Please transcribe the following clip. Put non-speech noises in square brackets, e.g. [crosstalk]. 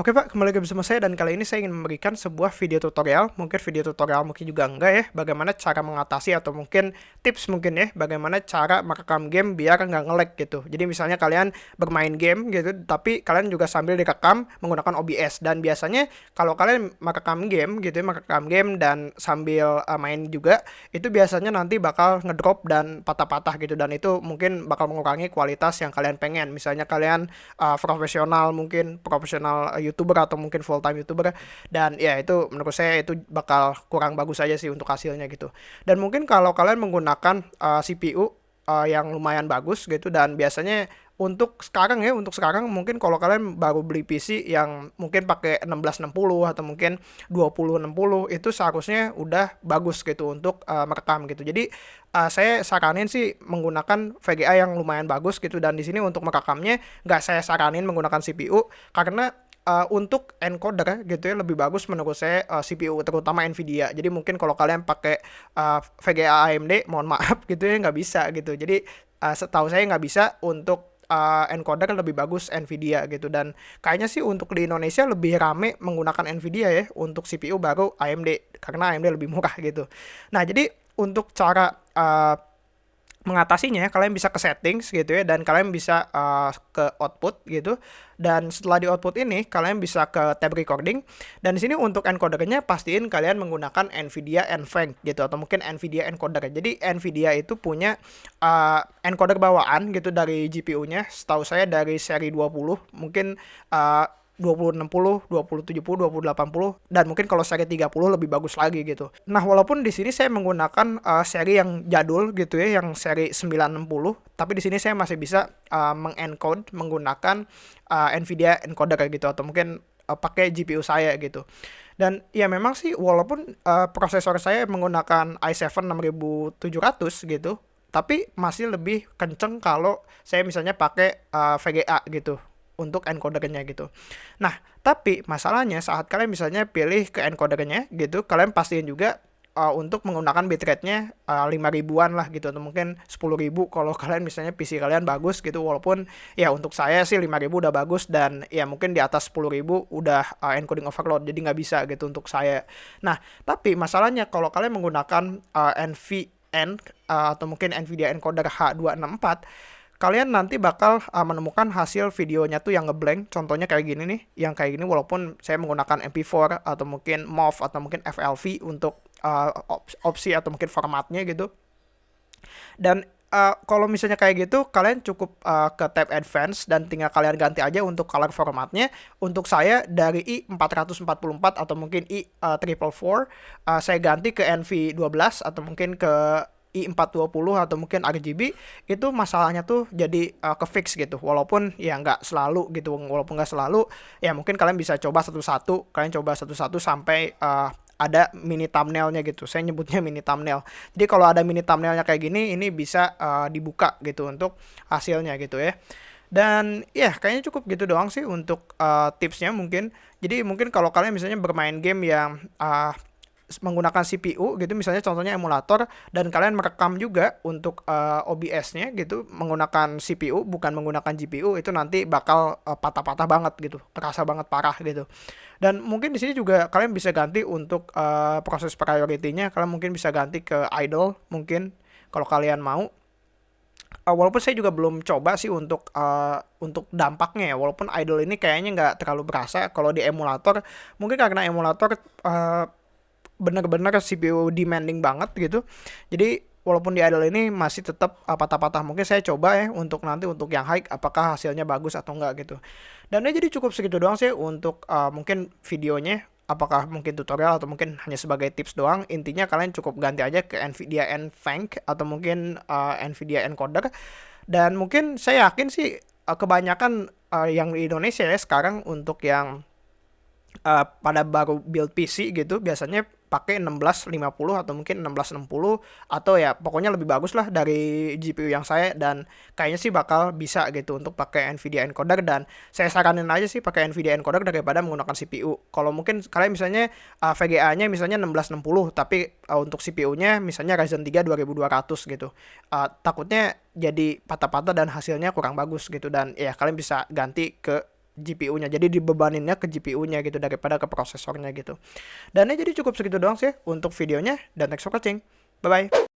Oke Pak, kembali lagi bersama saya dan kali ini saya ingin memberikan sebuah video tutorial, mungkin video tutorial mungkin juga enggak ya, bagaimana cara mengatasi atau mungkin tips mungkin ya, bagaimana cara merekam game biar nggak nge-lag gitu. Jadi misalnya kalian bermain game gitu, tapi kalian juga sambil direkam menggunakan OBS dan biasanya kalau kalian merekam game gitu ya, merekam game dan sambil uh, main juga, itu biasanya nanti bakal ngedrop dan patah-patah gitu dan itu mungkin bakal mengurangi kualitas yang kalian pengen. Misalnya kalian uh, profesional mungkin profesional youtuber atau mungkin full time youtuber dan ya itu menurut saya itu bakal kurang bagus aja sih untuk hasilnya gitu dan mungkin kalau kalian menggunakan uh, CPU uh, yang lumayan bagus gitu dan biasanya untuk sekarang ya untuk sekarang mungkin kalau kalian baru beli PC yang mungkin pakai 1660 atau mungkin 2060 itu seharusnya udah bagus gitu untuk uh, merekam gitu. Jadi uh, saya saranin sih menggunakan VGA yang lumayan bagus gitu dan di sini untuk merekamnya nggak saya saranin menggunakan CPU karena uh, untuk encoder gitu ya lebih bagus menurut saya uh, CPU terutama Nvidia. Jadi mungkin kalau kalian pakai uh, VGA AMD, mohon maaf [laughs] gitu ya nggak bisa gitu. Jadi uh, setahu saya nggak bisa untuk uh, encoder lebih bagus Nvidia gitu dan kayaknya sih untuk di Indonesia lebih rame menggunakan Nvidia ya untuk CPU baru AMD karena AMD lebih murah gitu. Nah jadi untuk cara uh, mengatasinya kalian bisa ke settings gitu ya dan kalian bisa uh, ke output gitu. Dan setelah di output ini kalian bisa ke tab recording. Dan di sini untuk encodernya pastiin kalian menggunakan Nvidia NVENC gitu atau mungkin Nvidia encoder. Jadi Nvidia itu punya uh, encoder bawaan gitu dari GPU-nya setahu saya dari seri 20 mungkin uh, 2060, 2070, 2080 dan mungkin kalau seri 30 lebih bagus lagi gitu. Nah, walaupun di sini saya menggunakan uh, seri yang jadul gitu ya, yang seri 960, tapi di sini saya masih bisa uh, mengencode menggunakan uh, Nvidia encoder gitu atau mungkin uh, pakai GPU saya gitu. Dan ya memang sih walaupun uh, prosesor saya menggunakan i7 6700 gitu, tapi masih lebih kenceng kalau saya misalnya pakai uh, VGA gitu untuk encodernya gitu. Nah, tapi masalahnya saat kalian misalnya pilih ke encodernya gitu, kalian pastiin juga uh, untuk menggunakan bitrate-nya uh, 5 ribuan lah gitu atau mungkin 10 ribu kalau [laughs] kalian misalnya PC kalian bagus gitu walaupun ya untuk saya sih 5 ribu udah bagus dan ya mungkin di atas 10 ribu udah uh, encoding overload jadi nggak bisa gitu untuk saya nah tapi masalahnya kalau kalian menggunakan uh, NVN uh, atau mungkin NVIDIA encoder H264 kalian nanti bakal uh, menemukan hasil videonya tuh yang ngeblank. Contohnya kayak gini nih yang kayak gini walaupun saya menggunakan MP4 atau mungkin MOV atau mungkin FLV untuk uh, opsi atau mungkin formatnya gitu. Dan uh, kalau misalnya kayak gitu kalian cukup uh, ke tab advance dan tinggal kalian ganti aja untuk color formatnya. Untuk saya dari i444 atau mungkin i444 uh, uh, saya ganti ke NV12 atau mungkin ke i420 atau mungkin RGB itu masalahnya tuh jadi uh, ke fix gitu. Walaupun ya nggak selalu gitu walaupun nggak selalu ya mungkin kalian bisa coba satu-satu. Kalian coba satu-satu sampai uh, ada mini thumbnailnya gitu. Saya nyebutnya [laughs] mini thumbnail. Jadi kalau ada mini thumbnailnya kayak gini ini bisa uh, dibuka gitu untuk hasilnya gitu ya. Dan ya kayaknya cukup gitu doang sih untuk uh, tipsnya mungkin. Jadi mungkin kalau kalian misalnya bermain game yang uh, menggunakan CPU gitu misalnya contohnya emulator dan kalian merekam juga untuk uh, eh, OBS-nya gitu menggunakan CPU bukan menggunakan GPU itu nanti bakal patah patah-patah banget gitu terasa banget parah gitu. Dan mungkin di sini juga kalian bisa ganti untuk uh, proses priority-nya kalian mungkin bisa ganti ke idle mungkin kalau kalian mau. Uh, walaupun saya juga belum coba sih untuk uh, untuk dampaknya ya walaupun idle ini kayaknya nggak terlalu berasa kalau di emulator mungkin karena emulator uh, bener-bener CPU demanding banget gitu. Jadi walaupun di idle ini masih tetap patah-patah mungkin saya coba ya untuk nanti untuk yang high apakah hasilnya bagus atau enggak gitu. Dan ini jadi cukup segitu doang sih untuk uh, mungkin videonya apakah mungkin tutorial atau mungkin hanya sebagai tips doang. Intinya kalian cukup ganti aja ke Nvidia NVENC atau mungkin uh, Nvidia encoder. Dan mungkin saya yakin sih uh, kebanyakan uh, yang di Indonesia ya sekarang untuk yang uh, pada baru build PC gitu biasanya pakai 1650 atau mungkin 1660 atau ya pokoknya lebih bagus lah dari GPU yang saya dan kayaknya sih bakal bisa gitu untuk pakai Nvidia encoder dan saya saranin aja sih pakai Nvidia encoder daripada menggunakan CPU. Kalau mungkin kalian misalnya uh, VGA-nya misalnya 1660 tapi uh, untuk CPU-nya misalnya Ryzen 3 2200 gitu. Uh, takutnya jadi patah-patah dan hasilnya kurang bagus gitu dan ya kalian bisa ganti ke GPU-nya. Jadi dibebaninnya ke GPU-nya gitu daripada ke prosesornya gitu. Dan ya jadi cukup segitu doang sih untuk videonya dan thanks for watching. Bye bye.